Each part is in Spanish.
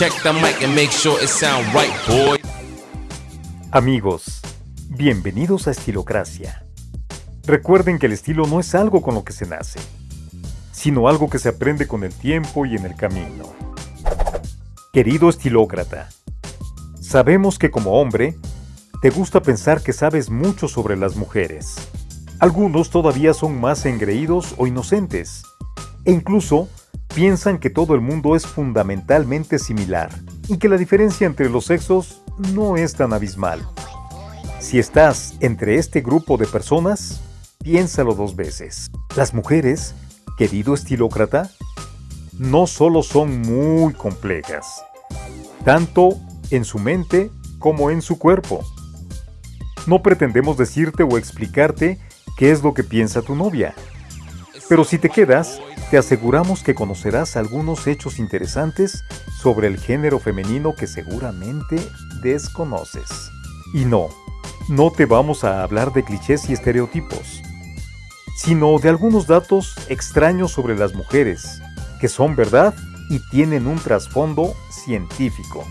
Check the mic and make sure it sound right, boy. Amigos, bienvenidos a Estilocracia. Recuerden que el estilo no es algo con lo que se nace, sino algo que se aprende con el tiempo y en el camino. Querido estilócrata, sabemos que como hombre, te gusta pensar que sabes mucho sobre las mujeres. Algunos todavía son más engreídos o inocentes, e incluso piensan que todo el mundo es fundamentalmente similar y que la diferencia entre los sexos no es tan abismal. Si estás entre este grupo de personas, piénsalo dos veces. Las mujeres, querido estilócrata, no solo son muy complejas, tanto en su mente como en su cuerpo. No pretendemos decirte o explicarte qué es lo que piensa tu novia, pero si te quedas, te aseguramos que conocerás algunos hechos interesantes sobre el género femenino que seguramente desconoces. Y no, no te vamos a hablar de clichés y estereotipos, sino de algunos datos extraños sobre las mujeres, que son verdad y tienen un trasfondo científico.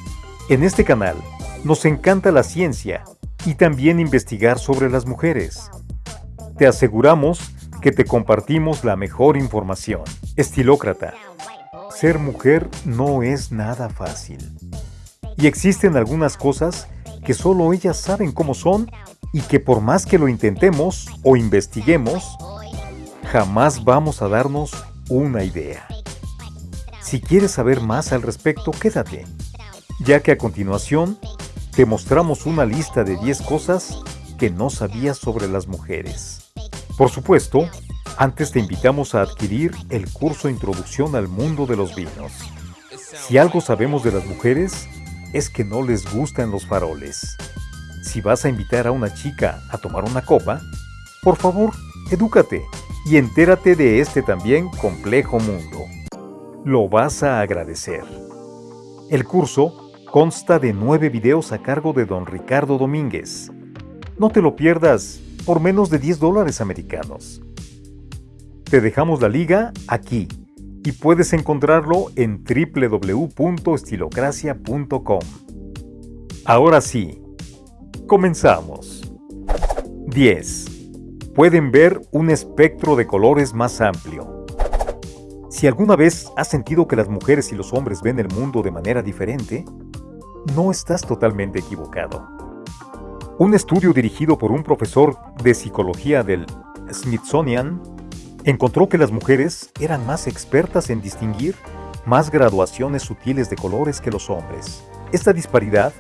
En este canal nos encanta la ciencia y también investigar sobre las mujeres. Te aseguramos que te compartimos la mejor información. Estilócrata. Ser mujer no es nada fácil. Y existen algunas cosas que solo ellas saben cómo son y que por más que lo intentemos o investiguemos, jamás vamos a darnos una idea. Si quieres saber más al respecto, quédate, ya que a continuación te mostramos una lista de 10 cosas que no sabías sobre las mujeres. Por supuesto, antes te invitamos a adquirir el curso Introducción al Mundo de los Vinos. Si algo sabemos de las mujeres, es que no les gustan los faroles. Si vas a invitar a una chica a tomar una copa, por favor, edúcate y entérate de este también complejo mundo. Lo vas a agradecer. El curso consta de nueve videos a cargo de don Ricardo Domínguez. No te lo pierdas por menos de 10 dólares americanos. Te dejamos la liga aquí y puedes encontrarlo en www.estilocracia.com. Ahora sí, comenzamos. 10. Pueden ver un espectro de colores más amplio. Si alguna vez has sentido que las mujeres y los hombres ven el mundo de manera diferente, no estás totalmente equivocado. Un estudio dirigido por un profesor de psicología del Smithsonian encontró que las mujeres eran más expertas en distinguir más graduaciones sutiles de colores que los hombres. Esta disparidad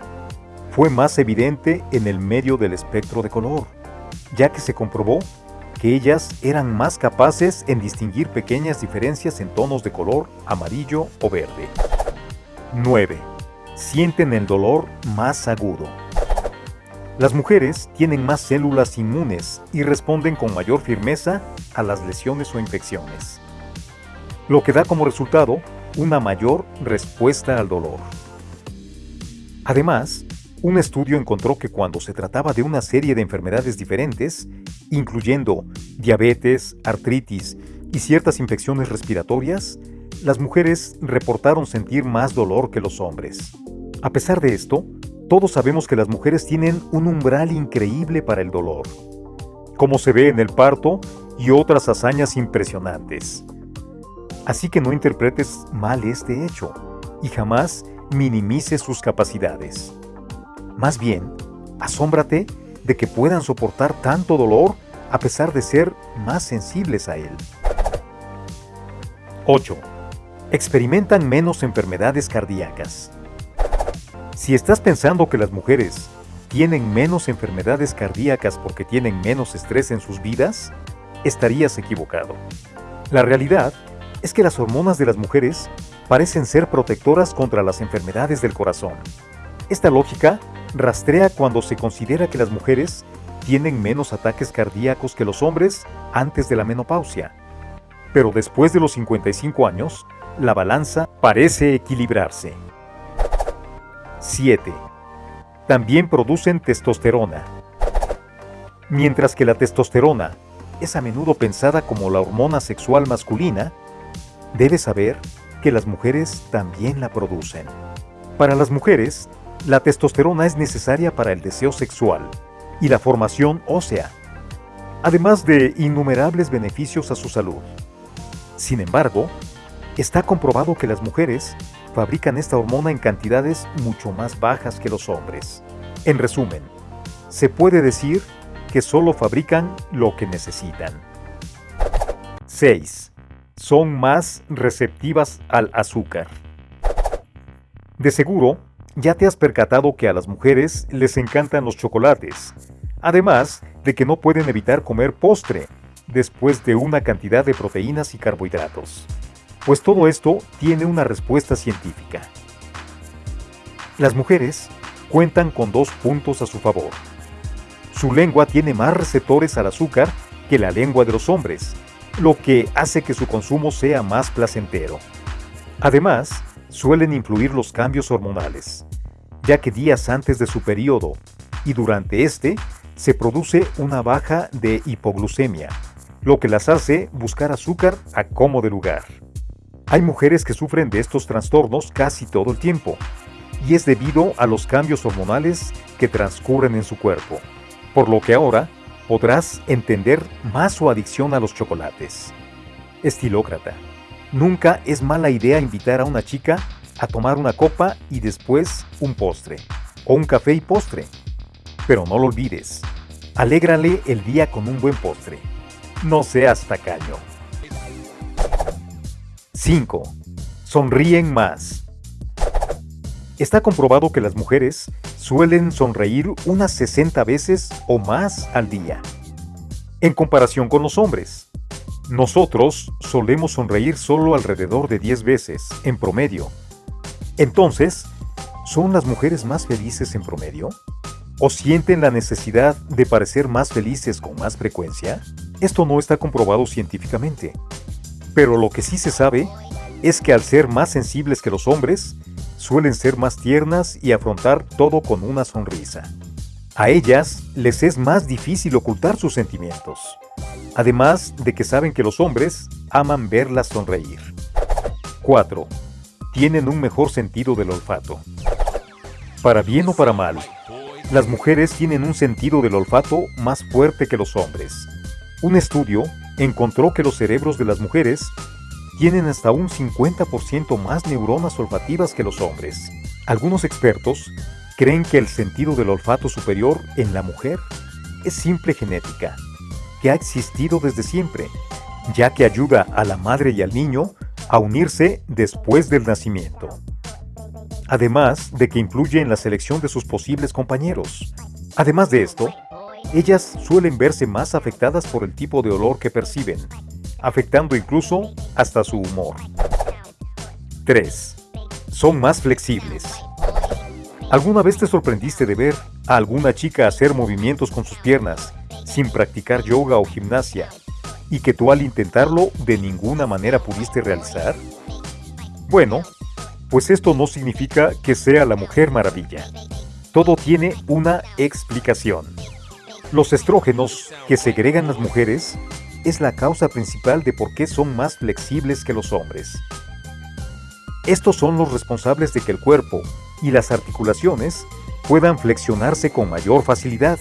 fue más evidente en el medio del espectro de color, ya que se comprobó que ellas eran más capaces en distinguir pequeñas diferencias en tonos de color amarillo o verde. 9. Sienten el dolor más agudo. Las mujeres tienen más células inmunes y responden con mayor firmeza a las lesiones o infecciones, lo que da como resultado una mayor respuesta al dolor. Además, un estudio encontró que cuando se trataba de una serie de enfermedades diferentes, incluyendo diabetes, artritis y ciertas infecciones respiratorias, las mujeres reportaron sentir más dolor que los hombres. A pesar de esto, todos sabemos que las mujeres tienen un umbral increíble para el dolor, como se ve en el parto y otras hazañas impresionantes. Así que no interpretes mal este hecho y jamás minimices sus capacidades. Más bien, asómbrate de que puedan soportar tanto dolor a pesar de ser más sensibles a él. 8. Experimentan menos enfermedades cardíacas. Si estás pensando que las mujeres tienen menos enfermedades cardíacas porque tienen menos estrés en sus vidas, estarías equivocado. La realidad es que las hormonas de las mujeres parecen ser protectoras contra las enfermedades del corazón. Esta lógica rastrea cuando se considera que las mujeres tienen menos ataques cardíacos que los hombres antes de la menopausia. Pero después de los 55 años, la balanza parece equilibrarse. 7. También producen testosterona. Mientras que la testosterona es a menudo pensada como la hormona sexual masculina, debes saber que las mujeres también la producen. Para las mujeres, la testosterona es necesaria para el deseo sexual y la formación ósea, además de innumerables beneficios a su salud. Sin embargo, está comprobado que las mujeres fabrican esta hormona en cantidades mucho más bajas que los hombres. En resumen, se puede decir que solo fabrican lo que necesitan. 6. Son más receptivas al azúcar. De seguro, ya te has percatado que a las mujeres les encantan los chocolates, además de que no pueden evitar comer postre después de una cantidad de proteínas y carbohidratos. Pues todo esto tiene una respuesta científica. Las mujeres cuentan con dos puntos a su favor. Su lengua tiene más receptores al azúcar que la lengua de los hombres, lo que hace que su consumo sea más placentero. Además, suelen influir los cambios hormonales, ya que días antes de su periodo y durante este se produce una baja de hipoglucemia, lo que las hace buscar azúcar a como lugar. Hay mujeres que sufren de estos trastornos casi todo el tiempo, y es debido a los cambios hormonales que transcurren en su cuerpo, por lo que ahora podrás entender más su adicción a los chocolates. Estilócrata. Nunca es mala idea invitar a una chica a tomar una copa y después un postre, o un café y postre. Pero no lo olvides, alégrale el día con un buen postre. No seas tacaño. 5. Sonríen más. Está comprobado que las mujeres suelen sonreír unas 60 veces o más al día, en comparación con los hombres. Nosotros solemos sonreír solo alrededor de 10 veces, en promedio. Entonces, ¿son las mujeres más felices en promedio? ¿O sienten la necesidad de parecer más felices con más frecuencia? Esto no está comprobado científicamente. Pero lo que sí se sabe es que al ser más sensibles que los hombres, suelen ser más tiernas y afrontar todo con una sonrisa. A ellas les es más difícil ocultar sus sentimientos, además de que saben que los hombres aman verlas sonreír. 4. Tienen un mejor sentido del olfato. Para bien o para mal, las mujeres tienen un sentido del olfato más fuerte que los hombres. Un estudio encontró que los cerebros de las mujeres tienen hasta un 50% más neuronas olfativas que los hombres. Algunos expertos creen que el sentido del olfato superior en la mujer es simple genética, que ha existido desde siempre, ya que ayuda a la madre y al niño a unirse después del nacimiento. Además de que influye en la selección de sus posibles compañeros. Además de esto, ellas suelen verse más afectadas por el tipo de olor que perciben, afectando incluso hasta su humor. 3. Son más flexibles. ¿Alguna vez te sorprendiste de ver a alguna chica hacer movimientos con sus piernas sin practicar yoga o gimnasia y que tú al intentarlo de ninguna manera pudiste realizar? Bueno, pues esto no significa que sea la mujer maravilla. Todo tiene una explicación. Los estrógenos que segregan las mujeres es la causa principal de por qué son más flexibles que los hombres. Estos son los responsables de que el cuerpo y las articulaciones puedan flexionarse con mayor facilidad.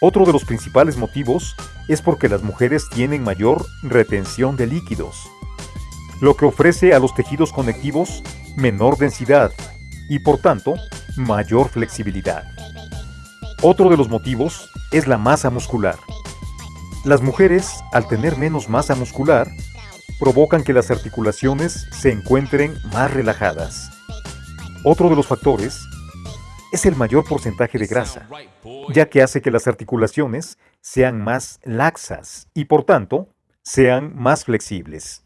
Otro de los principales motivos es porque las mujeres tienen mayor retención de líquidos, lo que ofrece a los tejidos conectivos menor densidad y por tanto mayor flexibilidad. Otro de los motivos es la masa muscular. Las mujeres, al tener menos masa muscular, provocan que las articulaciones se encuentren más relajadas. Otro de los factores es el mayor porcentaje de grasa, ya que hace que las articulaciones sean más laxas y por tanto sean más flexibles.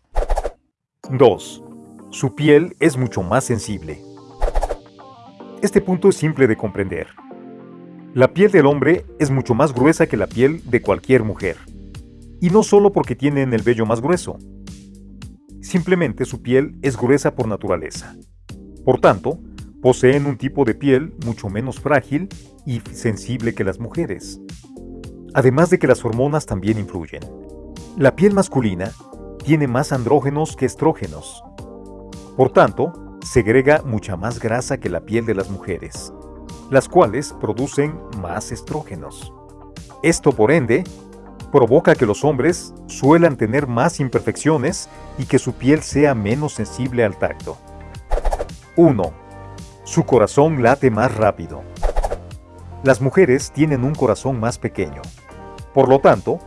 2. Su piel es mucho más sensible. Este punto es simple de comprender. La piel del hombre es mucho más gruesa que la piel de cualquier mujer. Y no solo porque tienen el vello más grueso. Simplemente su piel es gruesa por naturaleza. Por tanto, poseen un tipo de piel mucho menos frágil y sensible que las mujeres. Además de que las hormonas también influyen. La piel masculina tiene más andrógenos que estrógenos. Por tanto, segrega mucha más grasa que la piel de las mujeres, las cuales producen más estrógenos. Esto, por ende, provoca que los hombres suelan tener más imperfecciones y que su piel sea menos sensible al tacto. 1. Su corazón late más rápido. Las mujeres tienen un corazón más pequeño. Por lo tanto,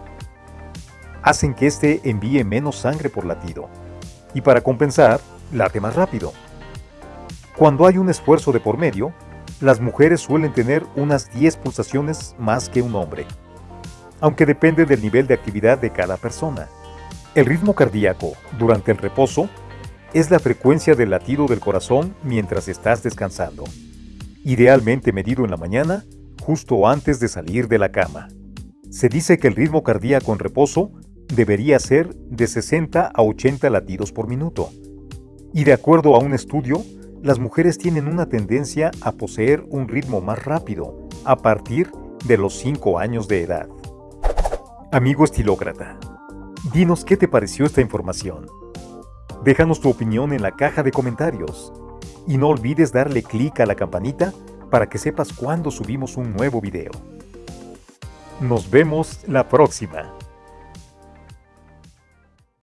hacen que éste envíe menos sangre por latido. Y para compensar, late más rápido. Cuando hay un esfuerzo de por medio, las mujeres suelen tener unas 10 pulsaciones más que un hombre, aunque depende del nivel de actividad de cada persona. El ritmo cardíaco durante el reposo es la frecuencia del latido del corazón mientras estás descansando, idealmente medido en la mañana, justo antes de salir de la cama. Se dice que el ritmo cardíaco en reposo debería ser de 60 a 80 latidos por minuto, y de acuerdo a un estudio, las mujeres tienen una tendencia a poseer un ritmo más rápido a partir de los 5 años de edad. Amigo estilócrata, dinos qué te pareció esta información. Déjanos tu opinión en la caja de comentarios y no olvides darle clic a la campanita para que sepas cuando subimos un nuevo video. Nos vemos la próxima.